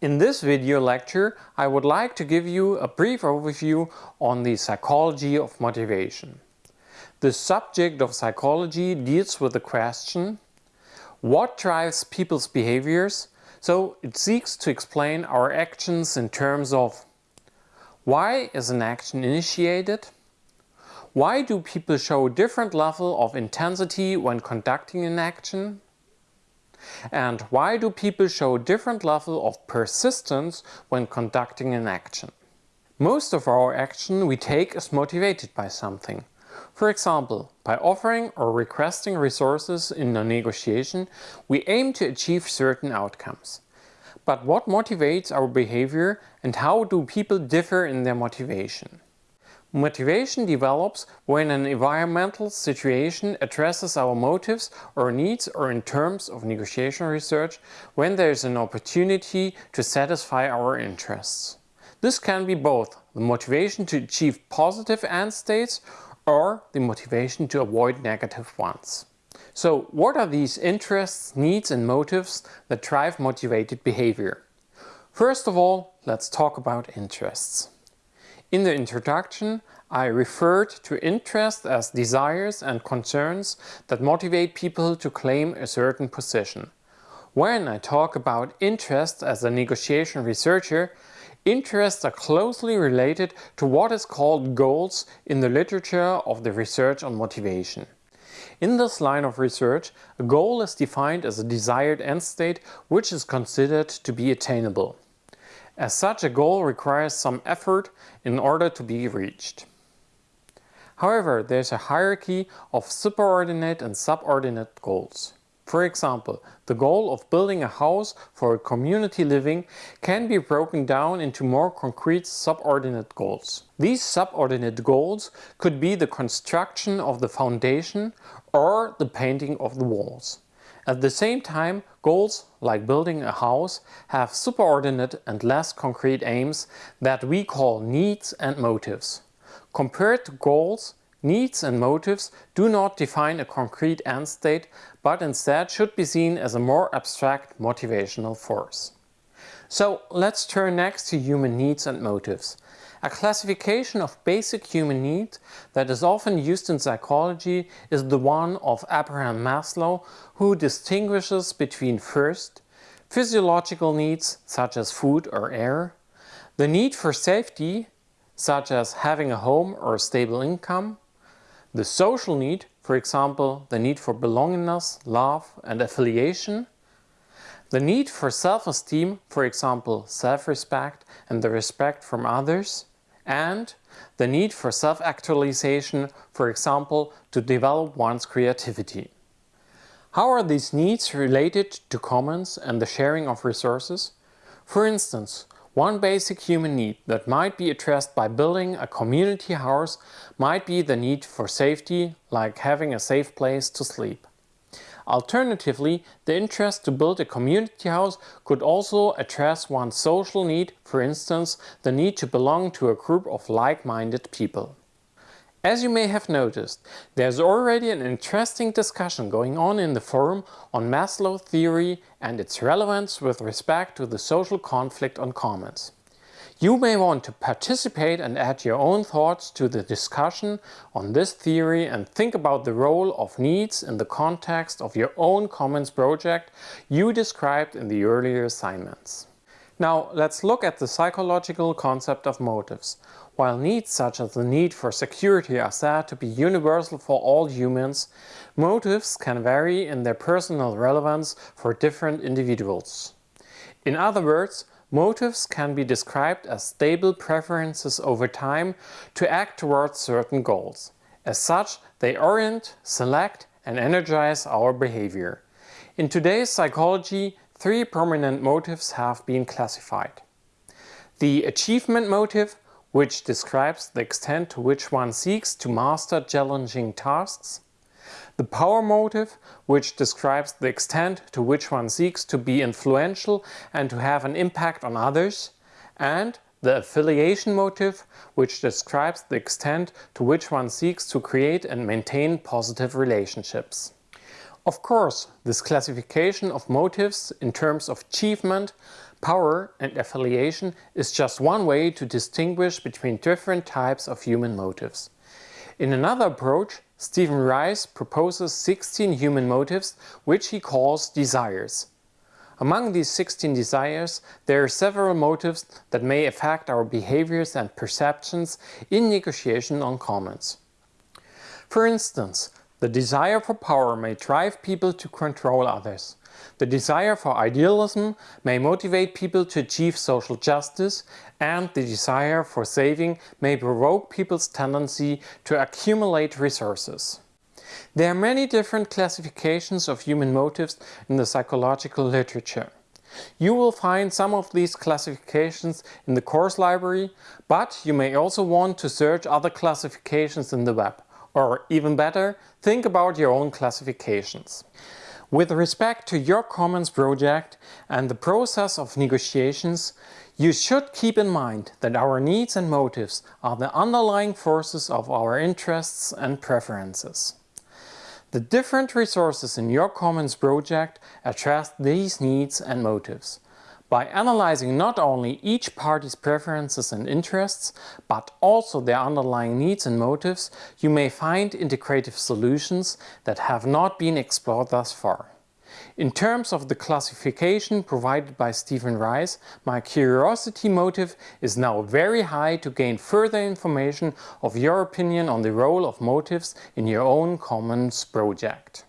In this video lecture, I would like to give you a brief overview on the psychology of motivation. The subject of psychology deals with the question what drives people's behaviors? So it seeks to explain our actions in terms of why is an action initiated? Why do people show a different level of intensity when conducting an action? And why do people show different level of persistence when conducting an action? Most of our action we take is motivated by something. For example, by offering or requesting resources in a negotiation, we aim to achieve certain outcomes. But what motivates our behavior and how do people differ in their motivation? Motivation develops when an environmental situation addresses our motives or needs or in terms of negotiation research when there is an opportunity to satisfy our interests. This can be both the motivation to achieve positive end states or the motivation to avoid negative ones. So what are these interests, needs and motives that drive motivated behavior? First of all, let's talk about interests. In the introduction, I referred to interest as desires and concerns that motivate people to claim a certain position. When I talk about interest as a negotiation researcher, interests are closely related to what is called goals in the literature of the research on motivation. In this line of research, a goal is defined as a desired end state which is considered to be attainable. As such, a goal requires some effort in order to be reached. However, there's a hierarchy of superordinate and subordinate goals. For example, the goal of building a house for a community living can be broken down into more concrete subordinate goals. These subordinate goals could be the construction of the foundation or the painting of the walls. At the same time, goals like building a house have superordinate and less concrete aims that we call needs and motives. Compared to goals, needs and motives do not define a concrete end state, but instead should be seen as a more abstract motivational force. So let's turn next to human needs and motives. A classification of basic human needs that is often used in psychology is the one of Abraham Maslow, who distinguishes between first, physiological needs such as food or air, the need for safety such as having a home or a stable income, the social need, for example, the need for belongingness, love and affiliation, the need for self-esteem, for example, self-respect and the respect from others, and the need for self-actualization, for example, to develop one's creativity. How are these needs related to commons and the sharing of resources? For instance, one basic human need that might be addressed by building a community house might be the need for safety, like having a safe place to sleep. Alternatively, the interest to build a community house could also address one's social need, for instance, the need to belong to a group of like-minded people. As you may have noticed, there's already an interesting discussion going on in the forum on Maslow theory and its relevance with respect to the social conflict on commons. You may want to participate and add your own thoughts to the discussion on this theory and think about the role of needs in the context of your own Commons project you described in the earlier assignments. Now let's look at the psychological concept of motives. While needs such as the need for security are said to be universal for all humans, motives can vary in their personal relevance for different individuals. In other words, Motives can be described as stable preferences over time to act towards certain goals. As such, they orient, select and energize our behavior. In today's psychology, three prominent motives have been classified. The achievement motive, which describes the extent to which one seeks to master challenging tasks the power motive, which describes the extent to which one seeks to be influential and to have an impact on others, and the affiliation motive, which describes the extent to which one seeks to create and maintain positive relationships. Of course, this classification of motives in terms of achievement, Power and affiliation is just one way to distinguish between different types of human motives. In another approach, Steven Reiss proposes 16 human motives which he calls desires. Among these 16 desires, there are several motives that may affect our behaviors and perceptions in negotiation on commons. For instance, the desire for power may drive people to control others. The desire for idealism may motivate people to achieve social justice and the desire for saving may provoke people's tendency to accumulate resources. There are many different classifications of human motives in the psychological literature. You will find some of these classifications in the course library, but you may also want to search other classifications in the web. Or even better, think about your own classifications. With respect to your Commons project and the process of negotiations, you should keep in mind that our needs and motives are the underlying forces of our interests and preferences. The different resources in your Commons project address these needs and motives. By analyzing not only each party's preferences and interests, but also their underlying needs and motives, you may find integrative solutions that have not been explored thus far. In terms of the classification provided by Steven Reiss, my curiosity motive is now very high to gain further information of your opinion on the role of motives in your own Commons project.